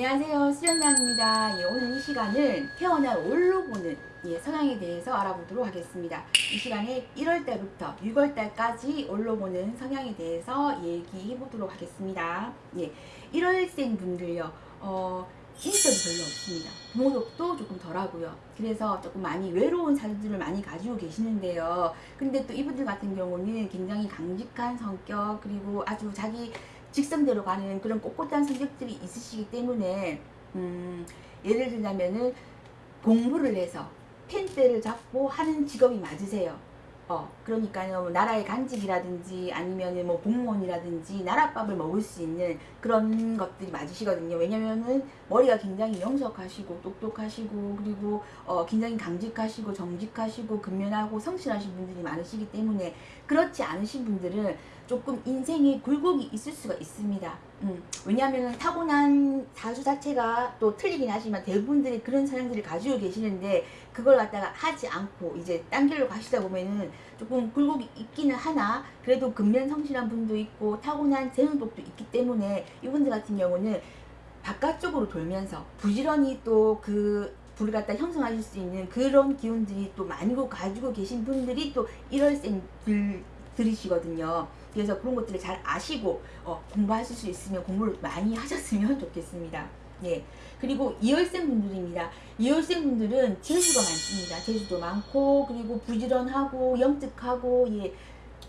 안녕하세요. 수련장입니다. 예, 오늘 이 시간은 태어날 올로 보는 예, 성향에 대해서 알아보도록 하겠습니다. 이 시간에 1월달부터 6월달까지 올로 보는 성향에 대해서 얘기해 보도록 하겠습니다. 예, 1월생 분들요 어, 인격이 별로 없습니다. 부모력도 조금 덜하고요. 그래서 조금 많이 외로운 사람들을 많이 가지고 계시는데요. 근데 또 이분들 같은 경우는 굉장히 강직한 성격 그리고 아주 자기 직선대로 가는 그런 꼿꼿한 성격들이 있으시기 때문에 음, 예를 들자면은 공부를 해서 펜대를 잡고 하는 직업이 맞으세요. 어, 그러니까요, 뭐 나라의 간직이라든지 아니면 뭐 공무원이라든지 나라밥을 먹을 수 있는 그런 것들이 맞으시거든요. 왜냐면은 머리가 굉장히 명석하시고 똑똑하시고 그리고 어, 굉장히 강직하시고 정직하시고 근면하고 성실하신 분들이 많으시기 때문에 그렇지 않으신 분들은 조금 인생에 굴곡이 있을 수가 있습니다. 음, 왜냐하면 타고난 사주 자체가 또 틀리긴 하지만 대부분들이 그런 사람들을 가지고 계시는데 그걸 갖다가 하지 않고 이제 딴 길로 가시다 보면은 조금 굴곡이 있기는 하나 그래도 근면 성실한 분도 있고 타고난 재능복도 있기 때문에 이분들 같은 경우는 바깥쪽으로 돌면서 부지런히 또그 불을 갖다 형성하실 수 있는 그런 기운들이 또 많이 가지고 계신 분들이 또 1월생 들이시거든요. 그래서 그런 것들을 잘 아시고 어, 공부하실 수 있으면 공부를 많이 하셨으면 좋겠습니다. 예. 그리고 2월생 분들입니다. 2월생 분들은 재주가 많습니다. 재주도 많고 그리고 부지런하고 영특하고 예,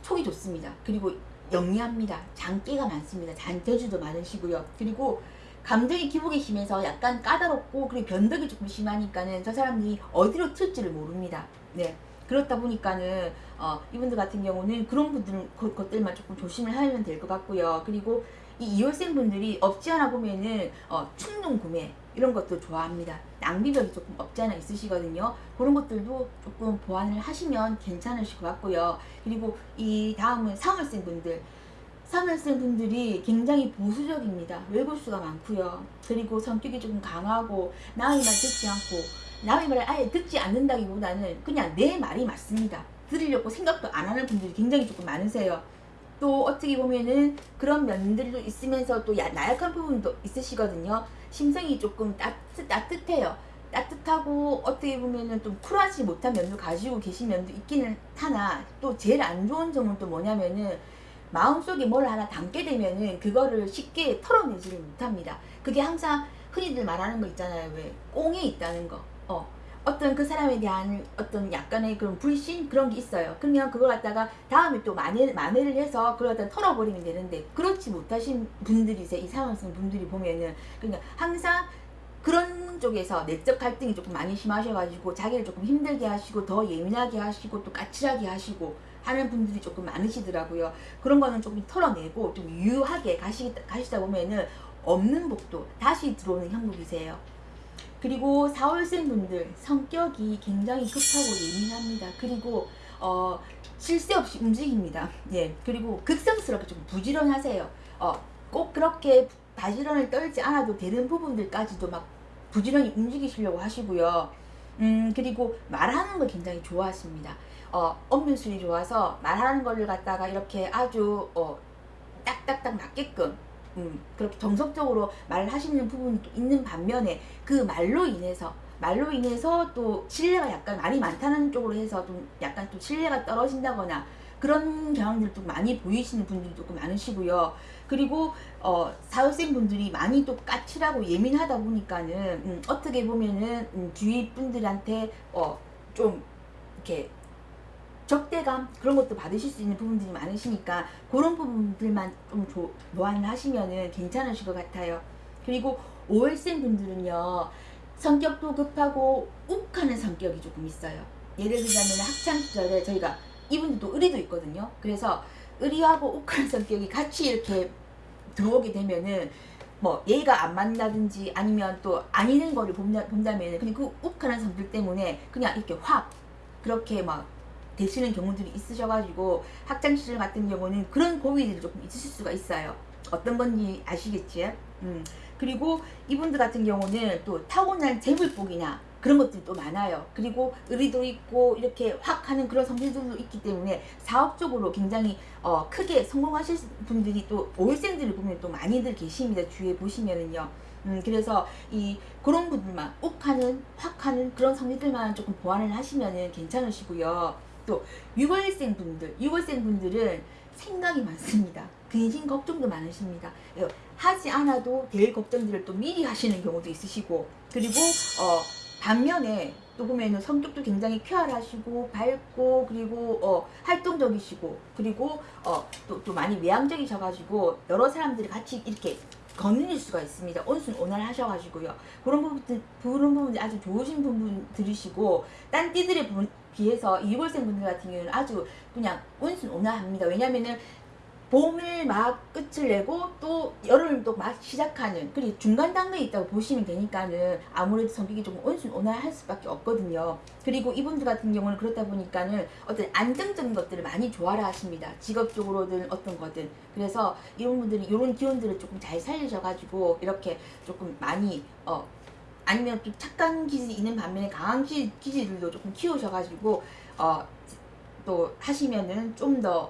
촉이 좋습니다. 그리고 영리합니다. 장기가 많습니다. 잔재주도 많으시고요. 그리고 감정이 기복이 심해서 약간 까다롭고 그리고 변덕이 조금 심하니까는 저 사람들이 어디로 튈지를 모릅니다. 네. 그렇다 보니까는 어, 이분들 같은 경우는 그런 분들 것들만 조금 조심을 하면 될 것 같고요. 그리고 이 2월생 분들이 없지 않아 보면은 어, 충동 구매 이런 것도 좋아합니다. 낭비벽이 조금 없지 않아 있으시거든요. 그런 것들도 조금 보완을 하시면 괜찮으실 것 같고요. 그리고 이 다음은 3월생 분들 3월생 분들이 굉장히 보수적입니다. 외골수가 많고요. 그리고 성격이 조금 강하고 말 듣지 않고 남의 말을 아예 듣지 않는다기보다는 그냥 내 말이 맞습니다. 들으려고 생각도 안 하는 분들이 굉장히 조금 많으세요. 또 어떻게 보면은 그런 면들도 있으면서 또 나약한 부분도 있으시거든요. 심성이 조금 따뜻, 따뜻해요. 따뜻하고 어떻게 보면은 좀 쿨하지 못한 면도 가지고 계신 면도 있기는 하나 또 제일 안 좋은 점은 또 뭐냐면은 마음속에 뭘 하나 담게 되면은 그거를 쉽게 털어내지를 못합니다. 그게 항상 흔히들 말하는 거 있잖아요. 왜 꽁에 있다는 거. 어, 어떤 그 사람에 대한 어떤 약간의 그런 불신 그런 게 있어요. 그러면 그걸 갖다가 다음에 또 만회, 만회를 해서 그걸 갖다 털어버리면 되는데 그렇지 못하신 분들이세요. 이 상황성 분들이 보면은 그러니까 항상 그런 쪽에서 내적 갈등이 조금 많이 심하셔가지고 자기를 조금 힘들게 하시고 더 예민하게 하시고 또 까칠하게 하시고 하는 분들이 조금 많으시더라고요. 그런 거는 조금 털어내고 좀 유하게 가시, 가시다 보면은 없는 복도 다시 들어오는 형국이세요. 그리고 4월생 분들 성격이 굉장히 급하고 예민합니다. 그리고 어, 실세 없이 움직입니다. 예. 그리고 극성스럽게 좀 부지런하세요. 어, 꼭 그렇게 바지런을 떨지 않아도 되는 부분들까지도 막 부지런히 움직이시려고 하시고요. 음, 그리고 말하는 걸 굉장히 좋아하십니다. 어, 엄면술이 좋아서 말하는 거를 갖다가 이렇게 아주 어, 딱딱딱 맞게끔 음, 그렇게 정석적으로 말을 하시는 부분이 있는 반면에 그 말로 인해서 말로 인해서 또 신뢰가 약간 말이 많다는 쪽으로 해서 좀 약간 또 신뢰가 떨어진다거나 그런 경향들도 많이 보이시는 분들이 조금 많으시고요. 그리고 어, 사회생 분들이 많이 또 까칠하고 예민하다 보니까는 음, 어떻게 보면은 음, 주위 분들한테 어, 좀 이렇게 적대감 그런 것도 받으실 수 있는 부분들이 많으시니까 그런 부분들만 좀 조, 보완을 하시면은 괜찮으실 것 같아요. 그리고 5월생 분들은요 성격도 급하고 욱하는 성격이 조금 있어요. 예를 들자면 학창 시절에 저희가 이분들도 의리도 있거든요. 그래서 의리하고 욱하는 성격이 같이 이렇게 들어오게 되면은 뭐 예의가 안 맞는다든지 아니면 또 아니는 거를 본다, 본다면 그냥 그 욱하는 성격 때문에 그냥 이렇게 확 그렇게 막 되시는 경우들이 있으셔가지고 학창시절 같은 경우는 그런 고민들이 조금 있으실 수가 있어요. 어떤 건지 아시겠지? 음. 그리고 이분들 같은 경우는 또 타고난 재물복이나 그런 것들이 또 많아요. 그리고 의리도 있고 이렇게 확 하는 그런 성질들도 있기 때문에 사업적으로 굉장히 어, 크게 성공하실 분들이 또 5일생들을 보면 또 많이들 계십니다. 주위에 보시면은요. 음, 그래서 이 그런 분들만 욱하는 확하는 그런 성질들만 조금 보완을 하시면은 괜찮으시고요. 또 6월생 분들, 6월생 분들은 생각이 많습니다. 근심 걱정도 많으십니다. 예, 하지 않아도 될 걱정들을 또 미리 하시는 경우도 있으시고 그리고 어 반면에 또 보면은 성격도 굉장히 쾌활하시고 밝고 그리고 어 활동적이시고 그리고 어또 또 많이 외향적이셔가지고 여러 사람들이 같이 이렇게 거느릴 수가 있습니다. 온순 온화를 하셔가지고요. 그런 부분 그런 부분이 아주 좋으신 부분들이시고 딴 띠들에 부- 비해서 이 6월생 분들 같은 경우는 아주 그냥 온순 온화합니다. 왜냐면은 봄을 막 끝을 내고 또 여름을 또 막 시작하는 그리고 중간 단계에 있다고 보시면 되니까는 아무래도 성격이 조금 온순 온화할 수밖에 없거든요. 그리고 이분들 같은 경우는 그렇다 보니까는 어떤 안정적인 것들을 많이 좋아라 하십니다. 직업적으로든 어떤 거든. 그래서 이런 분들이 이런 기운들을 조금 잘 살리셔가지고 이렇게 조금 많이 어 아니면 좀 착한 기질이 있는 반면에 강한 기, 기질들도 조금 키우셔가지고 어 또 하시면은 좀더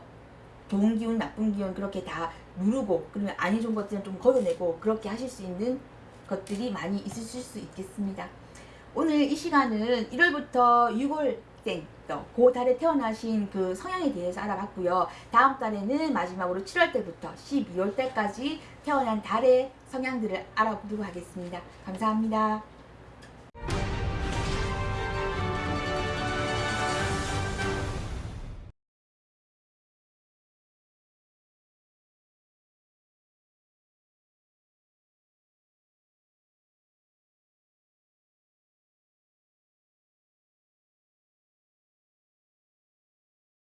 좋은 기운, 나쁜 기운 그렇게 다 누르고 그러면 아니 좋은 것들은 좀 걸어내고 그렇게 하실 수 있는 것들이 많이 있으실 수 있겠습니다. 오늘 이 시간은 1월부터 6월생 그 달에 태어나신 그 성향에 대해서 알아봤고요. 다음 달에는 마지막으로 7월 때부터 12월 때까지 태어난 달의 성향들을 알아보도록 하겠습니다. 감사합니다.